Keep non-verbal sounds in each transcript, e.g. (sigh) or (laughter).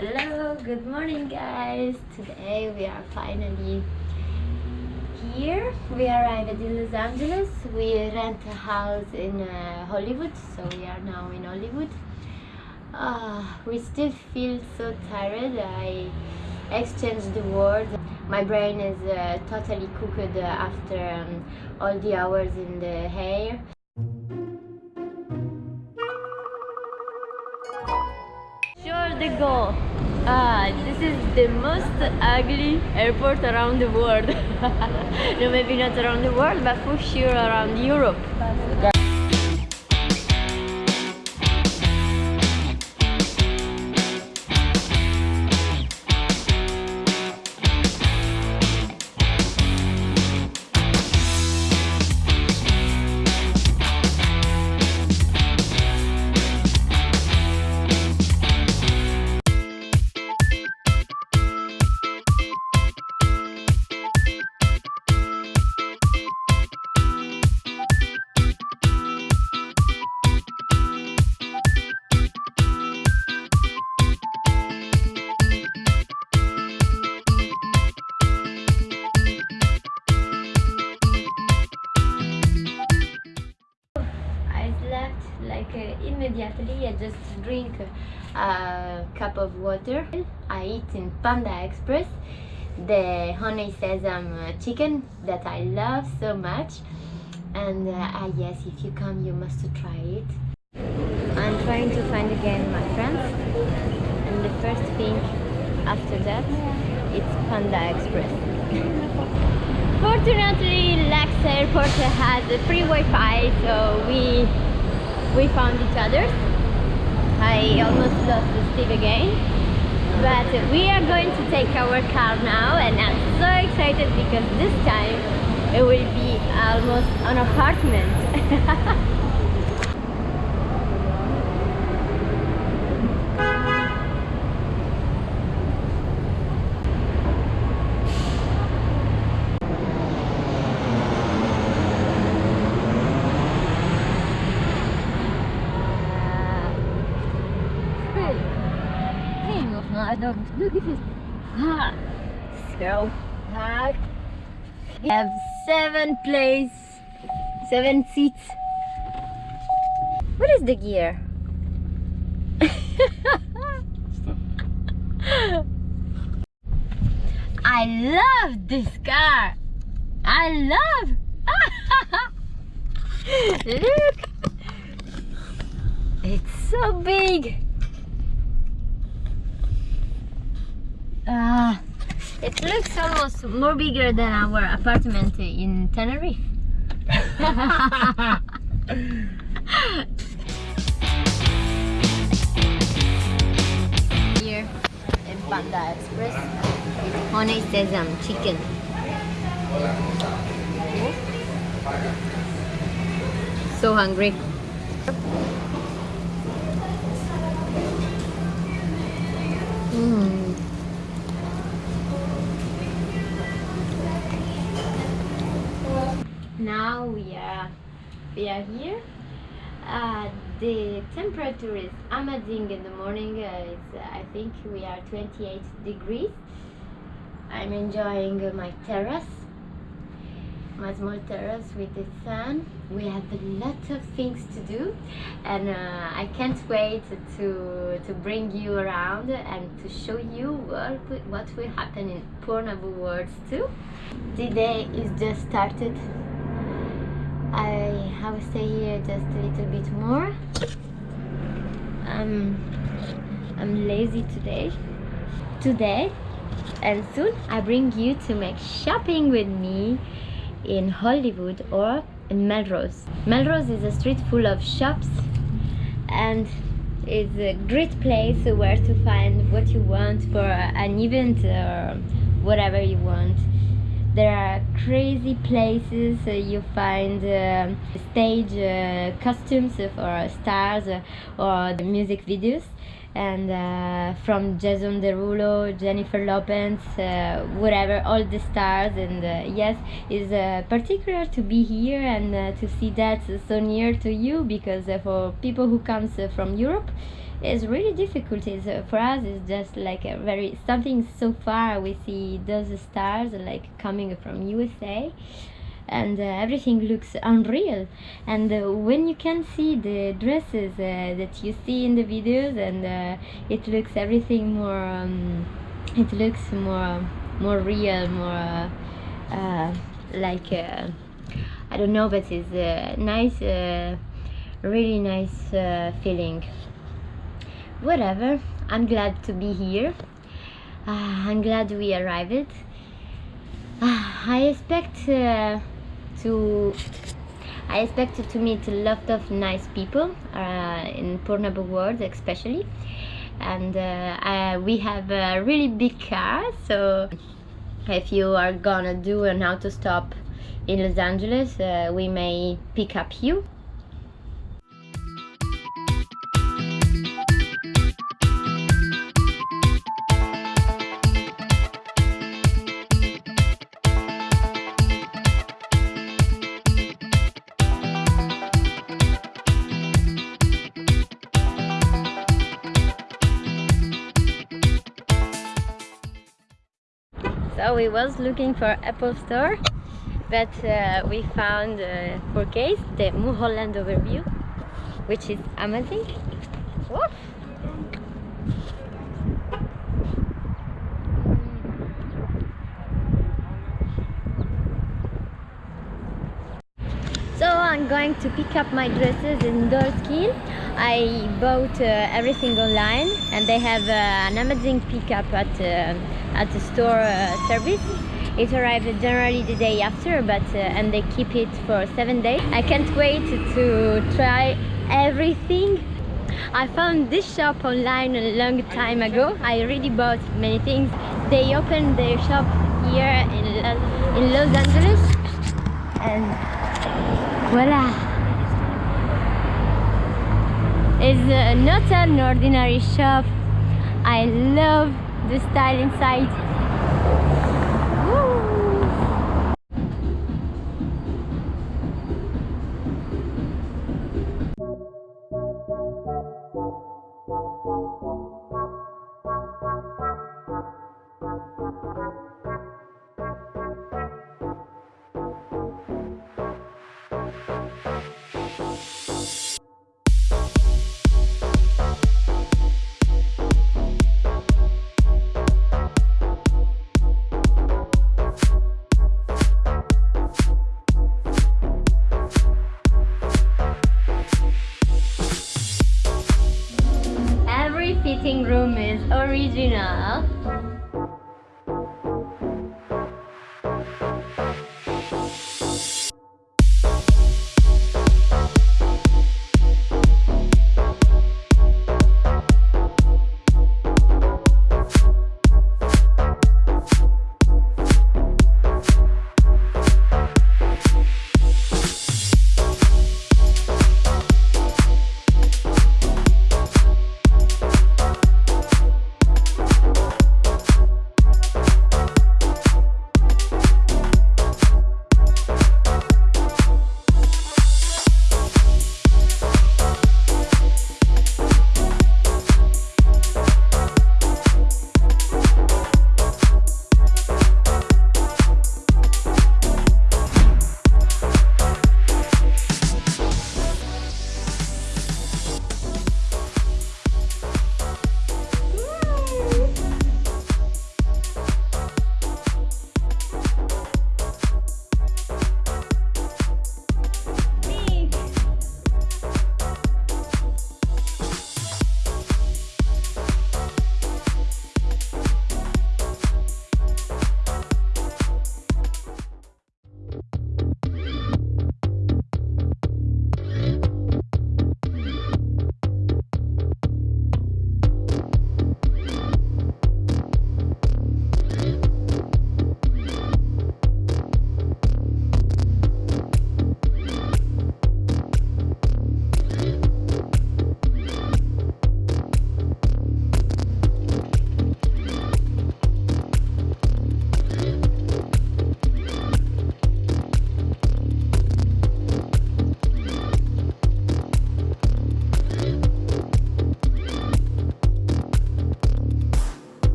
Hello, good morning guys. Today we are finally here. We arrived in Los Angeles. We rent a house in uh, Hollywood, so we are now in Hollywood. Uh, we still feel so tired. I exchanged the word. My brain is uh, totally cooked after um, all the hours in the hair. The goal. Ah, this is the most ugly airport around the world. (laughs) no, maybe not around the world, but for sure around Europe. Like uh, immediately. I just drink a cup of water. I eat in Panda Express the honey sesame chicken that I love so much. And uh, ah, yes, if you come, you must try it. I'm trying to find again my friends, and the first thing after that, it's Panda Express. Fortunately, LAX Airport has free Wi-Fi, so we we found each other. I almost lost Steve again, but we are going to take our car now, and I'm so excited because this time it will be almost an apartment. (laughs) Look at this. Ah, so hard. We have seven places, seven seats. What is the gear? (laughs) I love this car. I love. (laughs) Look. It's so big. Ah, it looks almost more bigger than our apartment in Tenerife. Here in Panda Express, honey sesame chicken. So hungry. Mm. Now we are we are here. Uh, the temperature is amazing in the morning uh, uh, I think we are 28 degrees. I'm enjoying my terrace my small terrace with the sun. We have a lot of things to do and uh, I can't wait to to bring you around and to show you what, what will happen in Pornhub Worlds too. The day is just started I, will stay here just a little bit more. Um, I'm lazy today. Today and soon I bring you to make shopping with me in Hollywood or in Melrose. Melrose is a street full of shops and it's a great place where to find what you want for an event or whatever you want there are crazy places uh, you find uh, stage uh, costumes for stars uh, or the music videos and uh, from Jason Derulo, Jennifer Lopez, uh, whatever, all the stars. And uh, yes, it's particular to be here and to see that so near to you because for people who comes from Europe, it's really difficult. It's, uh, for us, it's just like a very something so far. We see those stars like coming from USA and uh, everything looks unreal and uh, when you can see the dresses uh, that you see in the videos and uh, it looks everything more um, it looks more more real more uh, like I don't know but it's a nice really nice feeling whatever. I'm glad to be here. I'm glad we arrived. I expect to I expected to meet a lot of nice people uh, in Pornhub world especially. And uh, we have a really big car so if you are gonna do an auto stop in Los Angeles uh, we may pick up you we was looking for Apple Store but uh, we found uh, for case the Mulholland overview which is amazing Woof. So I'm going to pick up my dresses in Dolls Kill. I bought uh, everything online and they have uh, an amazing pickup at uh, at the store uh, service. It arrives generally the day after but uh, and they keep it for seven days. I can't wait to try everything. I found this shop online a long time ago. I already bought many things. They opened their shop here in, in los angeles. And voila it's uh, not an ordinary shop i love the style inside.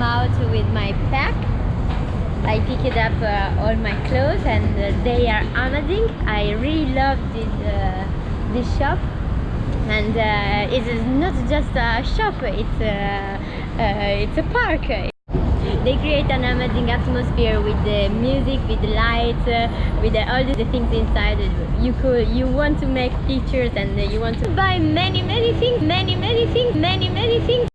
Come out with my pack. I picked up uh, all my clothes and uh, they are amazing. I really love this uh, this shop and uh, it is not just a shop it's a, uh, it's a park they create an amazing atmosphere with the music with the lights with the, all the things inside you could you want to make pictures and you want to buy many many things many many things many many things